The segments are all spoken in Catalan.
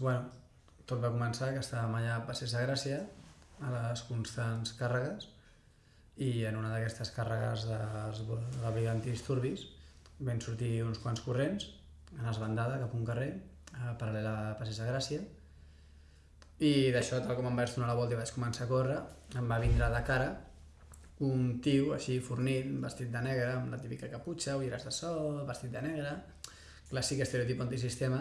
Bueno, tot va començar que estàvem allà a Passeig de Gràcia, a les constants càrregues, i en una d'aquestes càrregues de, de la brigada antidisturbis van sortir uns quants corrents en esbandada cap a un carrer, a paral·lel a Passeig de Gràcia, i d'això, tal com em vaig donar la volta i vaig començar a córrer, em va vindre de cara un tio així fornit, vestit de negre, amb la típica caputxa, ulleres de sol, vestit de negre, clàssic estereotip antisistema,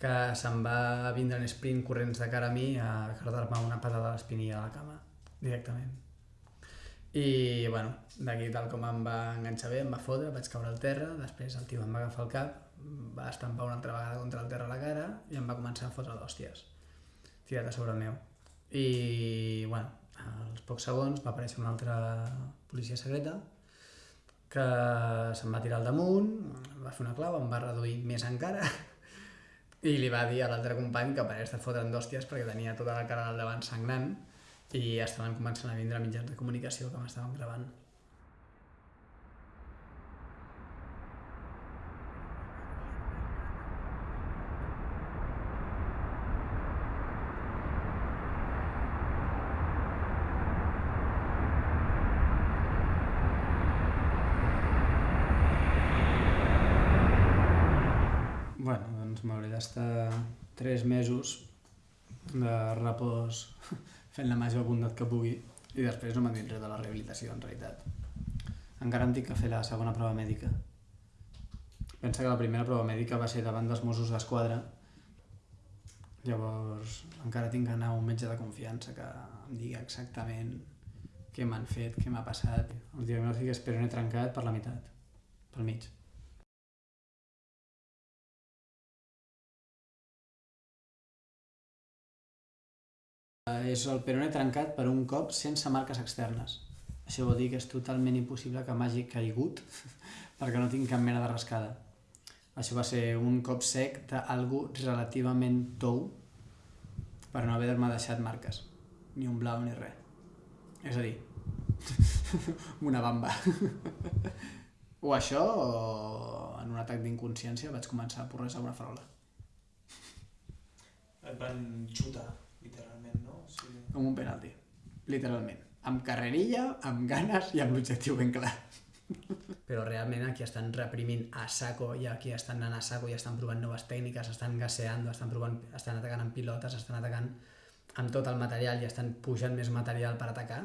que se'm va vindre en sprint corrents de cara a mi a cardar-me una patada a l'espinilla de la cama, directament. I, bueno, d'aquí tal com em va enganxar bé, em va fotre, vaig caure al terra, després el tio em va agafar el cap, va estampar una altra vegada contra el terra a la cara i em va començar a fotre d'hòsties, tirat a sobre el meu. I, bueno, als pocs segons va aparèixer una altra policia secreta que se'm va tirar al damunt, va fer una clau, em va reduir més encara i li va dir a l'altre company que parés de fotre'n d'hòsties perquè tenia tota la cara del davant sangrant i estaven començant a vindre mitjans de comunicació que m'estaven gravant. Bueno, doncs m'hauré d'estar tres mesos de repòs fent la major bondat que pugui i després no diré de la rehabilitació, en realitat. Encara em tinc que fer la segona prova mèdica. Pensa que la primera prova mèdica va ser davant dels Mossos d'Esquadra, llavors encara tinc que anar a un metge de confiança que em digui exactament què m'han fet, què m'ha passat. El diagnòstic és peroné trencat per la meitat, pel mig. És el peroné trencat per un cop sense marques externes. Això vol dir que és totalment impossible que m'hagi caigut perquè no tinc cap mena de rascada. Això va ser un cop sec d'algú relativament tou per no haver-me deixat marques. Ni un blau ni res. És a dir, una bamba. o això o en un atac d'inconsciència vaig començar a porrejar una farola. Et van xutar, literalment. Com un penalti, literalment. Amb carrerilla, amb ganes i amb l'objectiu ben clar. Però realment aquí estan reprimint a saco i aquí estan anant a saco i estan provant noves tècniques, estan gaseando, estan, provant, estan atacant amb pilotes, estan atacant amb tot el material i estan pujant més material per atacar,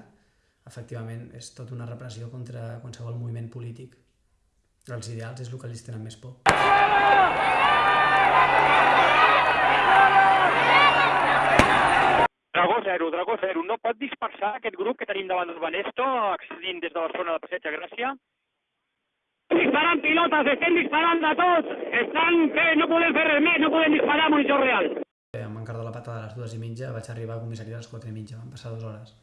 efectivament és tota una repressió contra qualsevol moviment polític. Els ideals és el que els tenen més por. Dragó 0, Dragó 0. No pot dispersar aquest grup que tenim davant del Banesto, accedint des de la zona de Passeig de Gràcia? Disparant pilotes, estem disparant de tot! Estan fent, no podem fer res més, no podem disparar a monitor real. Em van cardar la patada a les dues i mitja, vaig arribar a comissaria a les quatre i mitja, van passar dues hores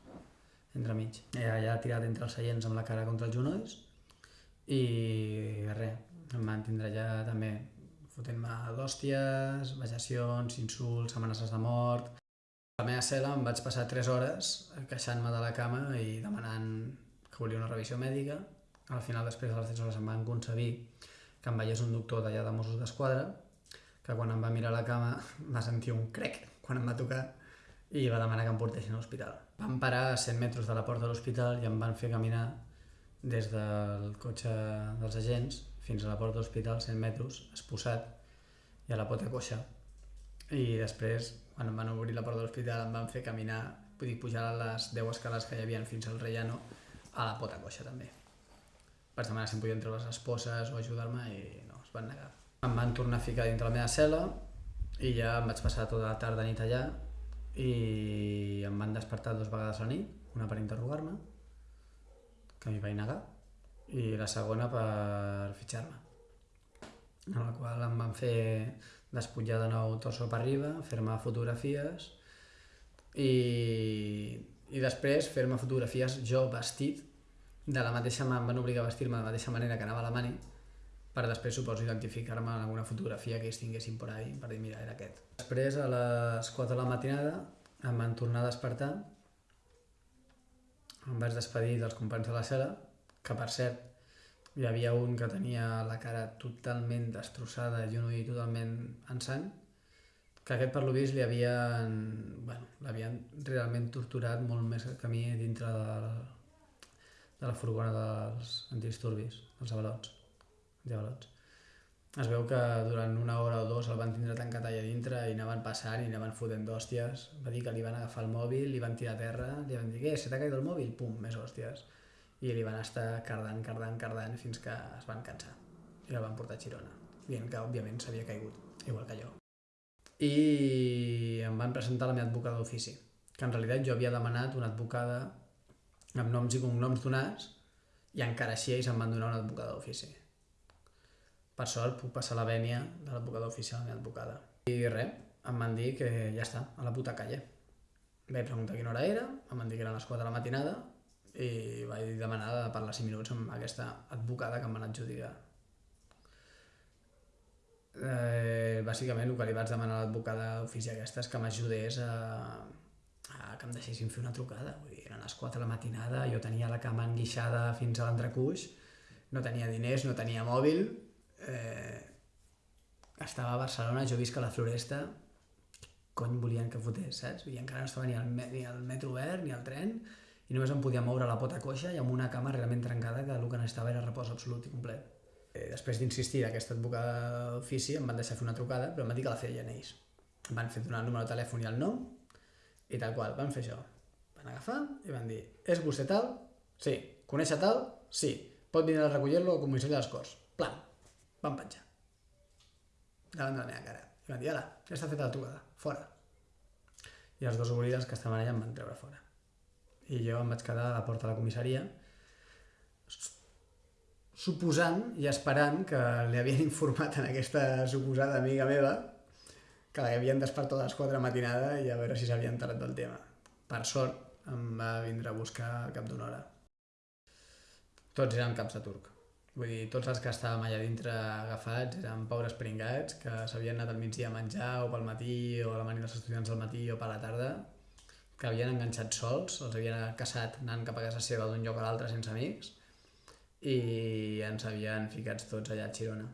entre mig. I allà tirat entre els seients amb la cara contra els genolls i res, em van tindre allà també fotent-me d'hòsties, vejacions, insults, amenaces de mort... La meva cel·la em vaig passar 3 hores queixant-me de la cama i demanant que volia una revisió mèdica. Al final, després de les 3 hores, em van concedir que em veiés un doctor d'allà de Mossos d'Esquadra, que quan em va mirar la cama va sentir un crec quan em va tocar i va demanar que em portessin a l'hospital. Vam parar a 100 metres de la porta de l'hospital i em van fer caminar des del cotxe dels agents fins a la porta de l'hospital, 100 metres, esposat i a la pota coixa. I després, quan em van obrir la porta de l'hospital, em van fer caminar, vull dir, pujar les 10 escales que hi havia fins al Rellano, a la pota coixa també. Vaig demanar si em podien treure les esposes o ajudar-me i no, es van negar. Em van tornar a ficar dintre la meva cel·la i ja em vaig passar tota la tarda nit allà i em van despertar dues vegades a la nit, una per interrogar-me, que m'hi vaig negar, i la segona per fitxar-me, en la qual em van fer despullar de nou torso per arriba, fer-me fotografies i, i després fer-me fotografies jo vestit de la mateixa mà, em van obligar a vestir-me de la mateixa manera que anava a la mani per després, suposo, identificar-me en alguna fotografia que ells tinguessin por ahí, per dir, mira, era aquest. Després, a les 4 de la matinada, em van tornar a despertar, em vaig despedir dels companys de la cel·la, que per cert, Hi havia un que tenia la cara totalment destrossada i un ull totalment en sang, que aquest per lo vist li havien, bueno, l'havien realment torturat molt més que a mi dintre de, de la furgona dels antidisturbis, dels avalots, antiavalots. Es veu que durant una hora o dos el van tindre tancat allà dintre i anaven passant i anaven fotent d'hòsties. Va dir que li van agafar el mòbil, li van tirar a terra, li van dir, què, se t'ha caigut el mòbil? Pum, més hòsties. I li van estar cardant, cardant, cardant fins que es van cansar. I el van portar a Girona, dient que òbviament s'havia caigut, igual que jo. I em van presentar la meva advocada d'ofici, que en realitat jo havia demanat una advocada amb noms i cognoms donats i encara així ells em van donar una advocada d'ofici per sort puc passar la vènia de l'advocada oficial a la meva advocada. I res, em van dir que ja està, a la puta calle. Vaig preguntar quina hora era, em van dir que eren les 4 de la matinada i vaig demanar de parlar 5 minuts amb aquesta advocada que em van adjudicar. Eh, bàsicament el que li vaig demanar a l'advocada d'ofici aquesta és que m'ajudés a, a que em deixessin fer una trucada. Vull dir, eren les 4 de la matinada, jo tenia la cama enguixada fins a l'entrecuix, no tenia diners, no tenia mòbil, eh, estava a Barcelona, jo visc a la Floresta, cony volien que fotés, saps? I encara no estava ni el, ni el metro obert, ni el tren, i només em podia moure la pota coixa i amb una cama realment trencada que el que necessitava era repòs absolut i complet. Eh, després d'insistir d'aquesta advocada d'ofici em van deixar fer una trucada, però em van dir que la feien ells. Em van fer donar el número de telèfon i el nom, i tal qual, van fer això. Van agafar i van dir, és vostè tal? Sí. Coneix tal? Sí. Pot venir a recollir-lo al comissari de les Corts. Plan van penjar. Davant de la meva cara. I van dir, ala, ja està feta la trucada, fora. I els dos oblides que estaven allà em van treure fora. I jo em vaig quedar a la porta de la comissaria suposant i esperant que li havien informat en aquesta suposada amiga meva que l'havien despertat a les 4 de la matinada i a veure si s'havia enterat del tema. Per sort, em va vindre a buscar al cap d'una hora. Tots eren caps de turc. Vull dir, tots els que estàvem allà dintre agafats eren pobres pringats que s'havien anat al migdia a menjar o pel matí o a la manera dels estudiants al matí o per la tarda que havien enganxat sols, els havien caçat anant cap a casa seva d'un lloc a l'altre sense amics i ens havien ficats tots allà a Girona.